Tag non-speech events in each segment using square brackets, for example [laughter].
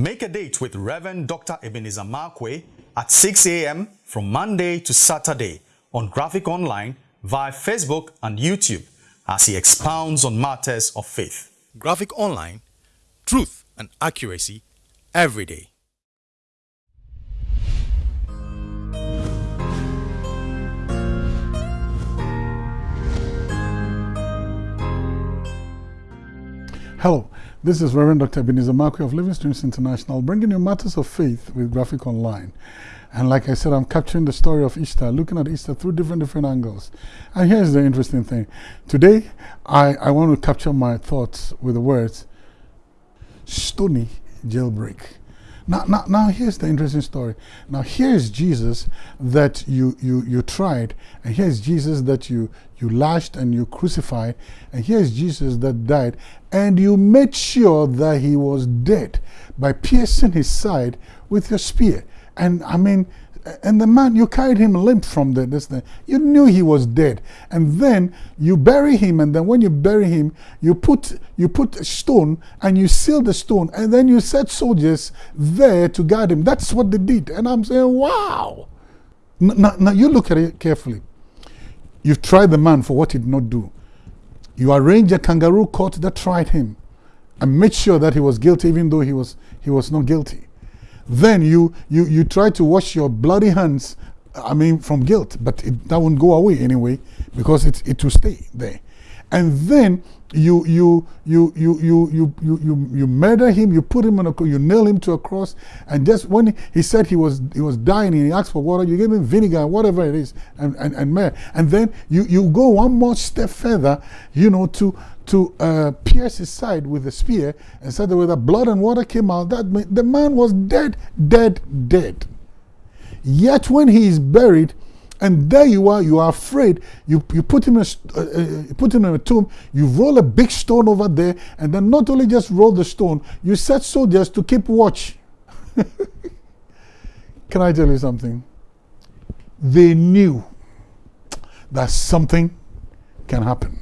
Make a date with Reverend Dr. Ebenezer Markwei at 6 a.m. from Monday to Saturday on Graphic Online via Facebook and YouTube as he expounds on matters of faith. Graphic Online, truth and accuracy every day. Hello, this is Reverend Dr. Ebenezer Markwei of Living Streams International, bringing you matters of faith with Graphic Online. And like I said, I'm capturing the story of Easter, looking at Easter through different different angles. And here's the interesting thing. Today, I, I want to capture my thoughts with the words, stony jailbreak. Now, now, now here's the interesting story. Now here's Jesus that you, you, you tried, and here's Jesus that you, you lashed and you crucified, and here's Jesus that died, and you made sure that he was dead by piercing his side with your spear. And I mean, and the man, you carried him limp from the, this thing. You knew he was dead. And then you bury him, and then when you bury him, you put, you put a stone and you seal the stone, and then you set soldiers there to guard him. That's what they did. And I'm saying, wow. Now, now you look at it carefully. You've tried the man for what he did not do. You arranged a kangaroo court that tried him and made sure that he was guilty even though he was, he was not guilty then you, you, you try to wash your bloody hands, I mean, from guilt, but it, that won't go away anyway because it, it will stay there. And then you you you you you you you you, you murder him you put him on a you nail him to a cross and just when he said he was he was dying and he asked for water you gave him vinegar whatever it is and and and, myrrh. and then you you go one more step further you know to to uh, pierce his side with a spear and said that when the blood and water came out that the man was dead dead dead yet when he is buried and there you are, you are afraid. You, you put him in a, uh, uh, put him in a tomb, you roll a big stone over there, and then not only just roll the stone, you set soldiers to keep watch. [laughs] Can I tell you something? They knew that something can happen.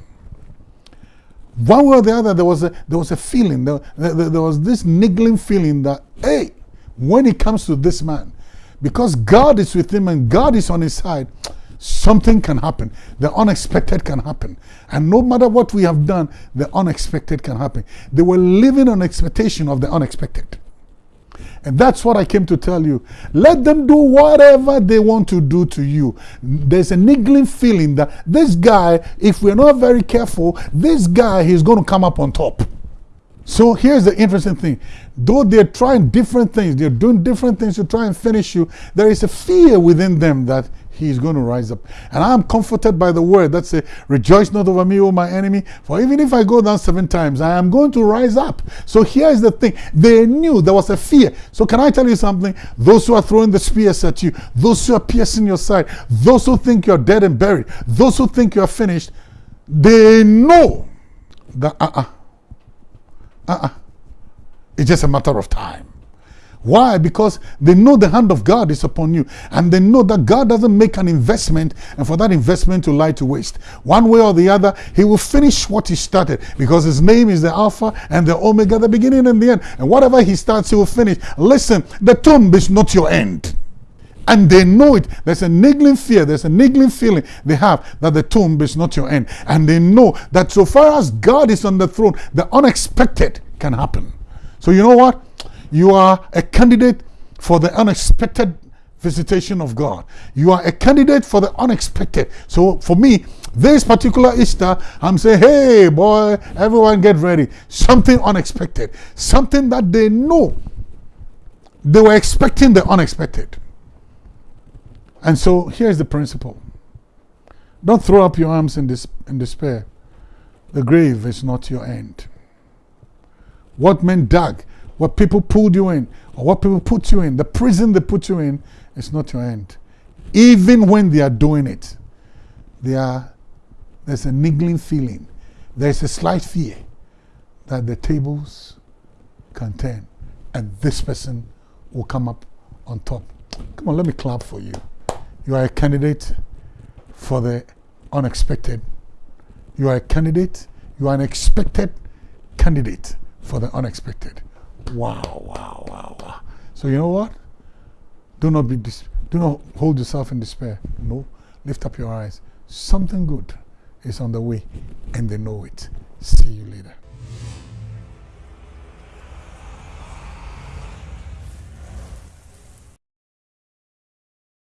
One way or the other, there was a, there was a feeling, there, there, there was this niggling feeling that, hey, when it comes to this man, because God is with him and God is on his side, something can happen. The unexpected can happen. And no matter what we have done, the unexpected can happen. They were living on expectation of the unexpected. And that's what I came to tell you. Let them do whatever they want to do to you. There's a niggling feeling that this guy, if we're not very careful, this guy, he's going to come up on top. So here's the interesting thing. Though they're trying different things, they're doing different things to try and finish you, there is a fear within them that he's going to rise up. And I'm comforted by the word that says, Rejoice not over me, O my enemy, for even if I go down seven times, I am going to rise up. So here's the thing. They knew there was a fear. So can I tell you something? Those who are throwing the spears at you, those who are piercing your side, those who think you're dead and buried, those who think you're finished, they know that uh-uh uh-uh. It's just a matter of time. Why? Because they know the hand of God is upon you. And they know that God doesn't make an investment and for that investment to lie to waste. One way or the other, he will finish what he started because his name is the Alpha and the Omega, the beginning and the end. And whatever he starts, he will finish. Listen, the tomb is not your end. And they know it. There's a niggling fear, there's a niggling feeling they have that the tomb is not your end. And they know that so far as God is on the throne, the unexpected can happen. So you know what? You are a candidate for the unexpected visitation of God. You are a candidate for the unexpected. So for me, this particular Easter, I'm saying, hey boy, everyone get ready. Something unexpected. Something that they know. They were expecting the unexpected. And so here's the principle. Don't throw up your arms in, this, in despair. The grave is not your end. What men dug, what people pulled you in, or what people put you in, the prison they put you in, is not your end. Even when they are doing it, are, there's a niggling feeling. There's a slight fear that the tables can turn and this person will come up on top. Come on, let me clap for you. You are a candidate for the unexpected. You are a candidate. You are an expected candidate for the unexpected. Wow, wow, wow. So you know what? Do not be dis- do not hold yourself in despair. No, lift up your eyes. Something good is on the way, and they know it. See you later.